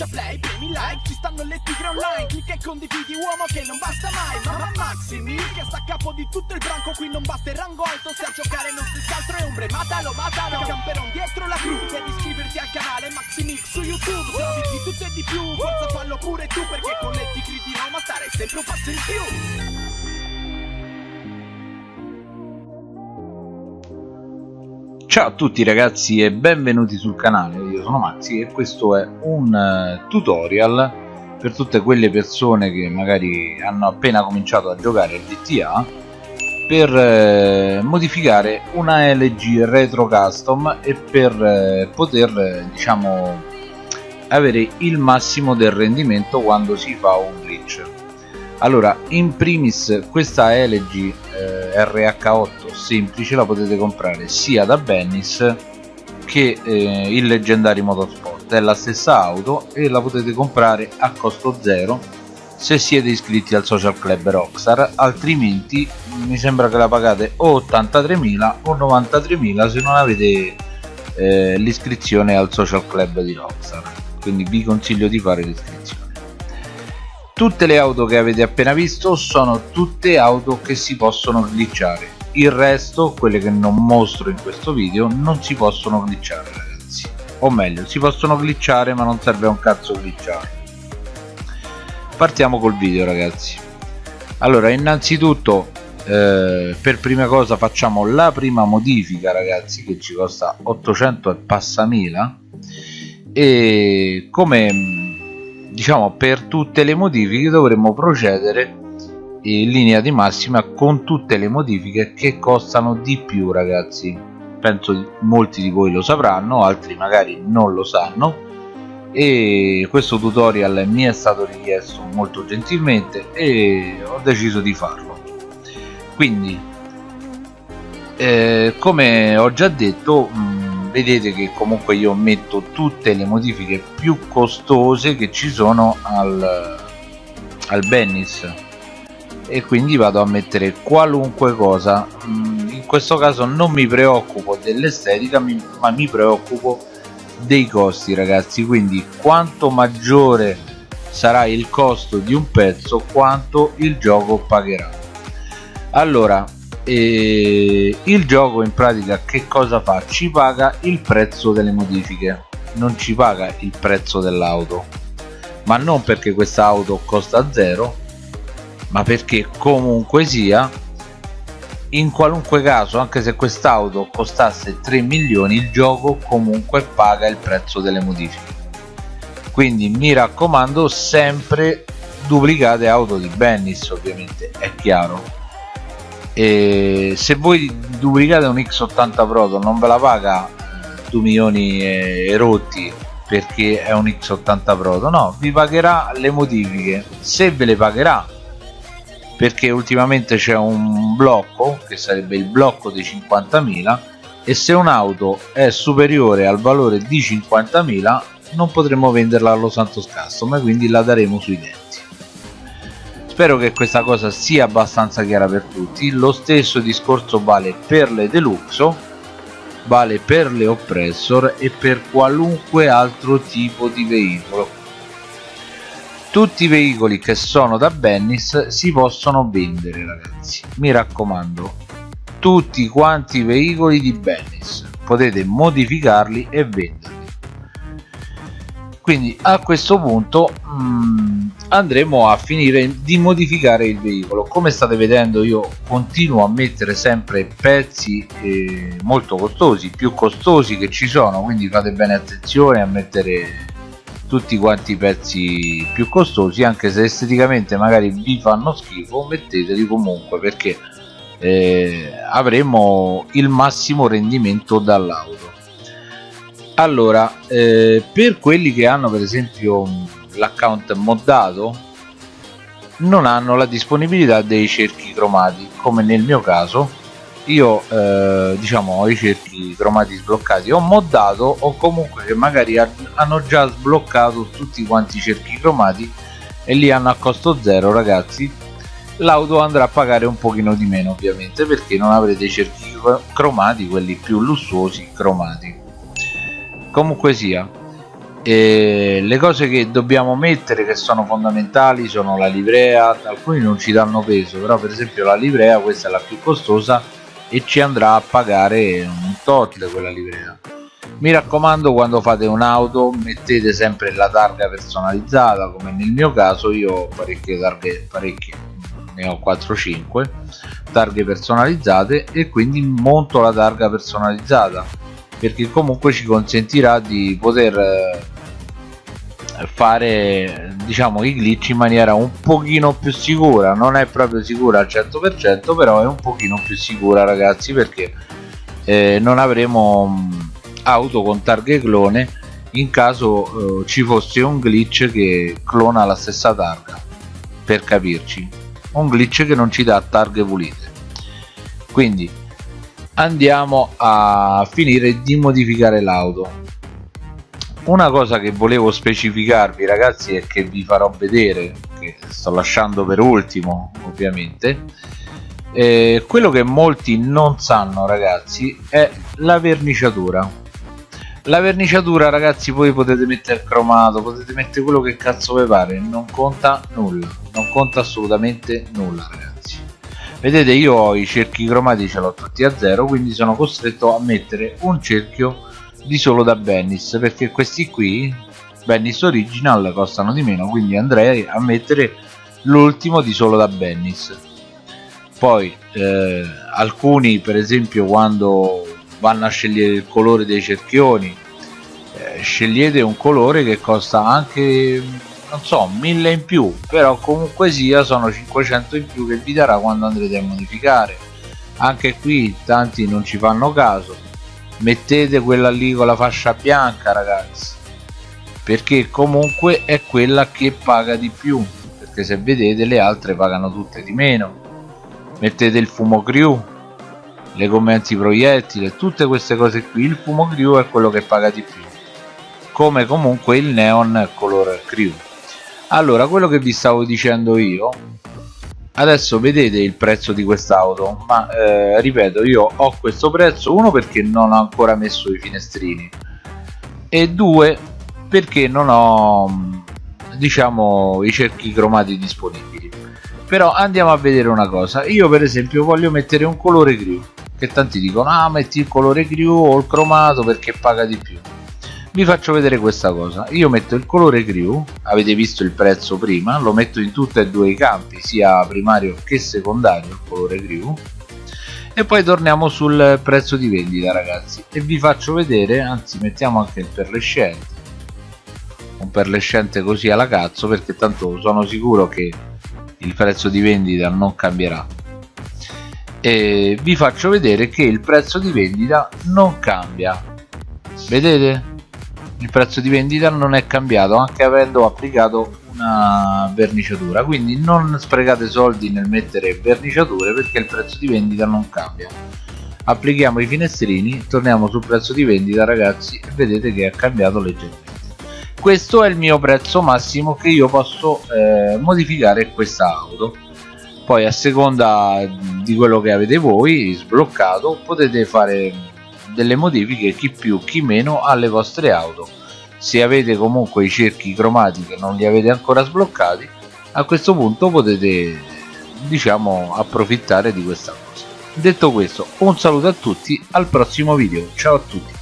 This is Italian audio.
schiaccia play, premi like Ci stanno le tigre online Clicca e condividi uomo che non basta mai Mamma Maximi che sta a capo di tutto il branco Qui non basta il rango alto Se a giocare non si altro è ombre Matalo, matalo Camperon dietro la crew Devi iscriverti al canale Maximix su YouTube Se di tutto e di più Forza fallo pure tu Perché con le tigre di Roma stare sempre un passo in più Ciao a tutti ragazzi e benvenuti sul canale, io sono Maxi e questo è un uh, tutorial per tutte quelle persone che magari hanno appena cominciato a giocare a GTA per uh, modificare una LG Retro Custom e per uh, poter diciamo avere il massimo del rendimento quando si fa un glitch. Allora in primis questa LG RH8 semplice la potete comprare sia da Bennis che eh, il Leggendary Motorsport. È la stessa auto e la potete comprare a costo zero se siete iscritti al social club Rockstar altrimenti mi sembra che la pagate o 83.000 o 93.000 se non avete eh, l'iscrizione al social club di Rockstar. Quindi vi consiglio di fare l'iscrizione. Tutte le auto che avete appena visto sono tutte auto che si possono glitchare il resto quelle che non mostro in questo video non si possono glitchare ragazzi. O meglio si possono glitchare ma non serve a un cazzo glitchare. Partiamo col video ragazzi. Allora innanzitutto eh, per prima cosa facciamo la prima modifica ragazzi che ci costa 800 e passa mila. E come diciamo per tutte le modifiche dovremmo procedere in linea di massima con tutte le modifiche che costano di più ragazzi. Penso molti di voi lo sapranno altri magari non lo sanno. E questo tutorial mi è stato richiesto molto gentilmente e ho deciso di farlo. Quindi eh, come ho già detto mh, vedete che comunque io metto tutte le modifiche più costose che ci sono al, al Bennis e quindi vado a mettere qualunque cosa. Mm, in questo caso non mi preoccupo dell'estetica ma mi preoccupo dei costi ragazzi. Quindi quanto maggiore sarà il costo di un pezzo quanto il gioco pagherà. Allora e il gioco in pratica che cosa fa? ci paga il prezzo delle modifiche. Non ci paga il prezzo dell'auto. Ma non perché questa auto costa zero ma perché comunque sia in qualunque caso anche se quest'auto costasse 3 milioni il gioco comunque paga il prezzo delle modifiche. Quindi mi raccomando sempre duplicate auto di Bennis ovviamente è chiaro. E se voi duplicate un X80 Proto non ve la paga 2 milioni e rotti perché è un X80 Proto no vi pagherà le modifiche. Se ve le pagherà perché ultimamente c'è un blocco che sarebbe il blocco dei 50.000 e se un'auto è superiore al valore di 50.000 non potremo venderla allo Santos Custom e quindi la daremo sui denti. Spero che questa cosa sia abbastanza chiara per tutti. Lo stesso discorso vale per le deluxo vale per le oppressor e per qualunque altro tipo di veicolo tutti i veicoli che sono da Bennis si possono vendere ragazzi. Mi raccomando tutti quanti i veicoli di Bennis. Potete modificarli e venderli. Quindi a questo punto mm, andremo a finire di modificare il veicolo. Come state vedendo io continuo a mettere sempre pezzi eh, molto costosi più costosi che ci sono. Quindi fate bene attenzione a mettere tutti quanti i pezzi più costosi anche se esteticamente magari vi fanno schifo metteteli comunque perché eh, avremo il massimo rendimento dall'auto allora eh, per quelli che hanno per esempio l'account moddato non hanno la disponibilità dei cerchi cromati come nel mio caso io eh, diciamo ho i cerchi cromati sbloccati. Ho moddato o comunque che magari hanno già sbloccato tutti quanti i cerchi cromati e li hanno a costo zero ragazzi. L'auto andrà a pagare un pochino di meno ovviamente perché non avrete i cerchi cromati quelli più lussuosi cromati. Comunque sia e le cose che dobbiamo mettere che sono fondamentali sono la livrea. Alcuni non ci danno peso però per esempio la livrea questa è la più costosa e ci andrà a pagare un tot quella livrea. Mi raccomando quando fate un'auto mettete sempre la targa personalizzata come nel mio caso io ho parecchie targhe parecchie ne ho 4-5 targhe personalizzate e quindi monto la targa personalizzata perché comunque ci consentirà di poter eh, fare diciamo i glitch in maniera un pochino più sicura. Non è proprio sicura al 100% però è un pochino più sicura ragazzi perché eh, non avremo mm, auto con targhe clone in caso eh, ci fosse un glitch che clona la stessa targa per capirci. Un glitch che non ci dà targhe pulite. Quindi andiamo a finire di modificare l'auto una cosa che volevo specificarvi ragazzi e che vi farò vedere che sto lasciando per ultimo ovviamente. Eh, quello che molti non sanno ragazzi è la verniciatura. La verniciatura ragazzi voi potete mettere cromato potete mettere quello che cazzo vi pare non conta nulla non conta assolutamente nulla ragazzi. Vedete io ho i cerchi cromati ce l'ho tutti a zero quindi sono costretto a mettere un cerchio di solo da Bennis perché questi qui Bennis original costano di meno quindi andrei a mettere l'ultimo di solo da Bennis poi eh, alcuni per esempio quando vanno a scegliere il colore dei cerchioni eh, scegliete un colore che costa anche non so 1000 in più però comunque sia sono 500 in più che vi darà quando andrete a modificare. Anche qui tanti non ci fanno caso mettete quella lì con la fascia bianca ragazzi. Perché comunque è quella che paga di più. Perché se vedete le altre pagano tutte di meno. Mettete il fumo crew le gomme antiproiettile tutte queste cose qui. Il fumo crew è quello che paga di più. Come comunque il neon color crew allora quello che vi stavo dicendo io adesso vedete il prezzo di quest'auto ma eh, ripeto io ho questo prezzo uno perché non ho ancora messo i finestrini e due perché non ho diciamo i cerchi cromati disponibili. Però andiamo a vedere una cosa. Io per esempio voglio mettere un colore crew che tanti dicono ah metti il colore crew o il cromato perché paga di più vi faccio vedere questa cosa. Io metto il colore crew avete visto il prezzo prima lo metto in tutti e due i campi sia primario che secondario il colore crew e poi torniamo sul prezzo di vendita ragazzi. E vi faccio vedere anzi mettiamo anche il perlescente un perlescente così alla cazzo perché tanto sono sicuro che il prezzo di vendita non cambierà. E vi faccio vedere che il prezzo di vendita non cambia. Vedete il prezzo di vendita non è cambiato anche avendo applicato una verniciatura. Quindi non sprecate soldi nel mettere verniciature perché il prezzo di vendita non cambia. Applichiamo i finestrini torniamo sul prezzo di vendita ragazzi e vedete che è cambiato leggermente. Questo è il mio prezzo massimo che io posso eh, modificare questa auto. Poi a seconda di quello che avete voi sbloccato potete fare delle modifiche chi più chi meno alle vostre auto. Se avete comunque i cerchi cromati che non li avete ancora sbloccati a questo punto potete diciamo approfittare di questa cosa. Detto questo un saluto a tutti al prossimo video. Ciao a tutti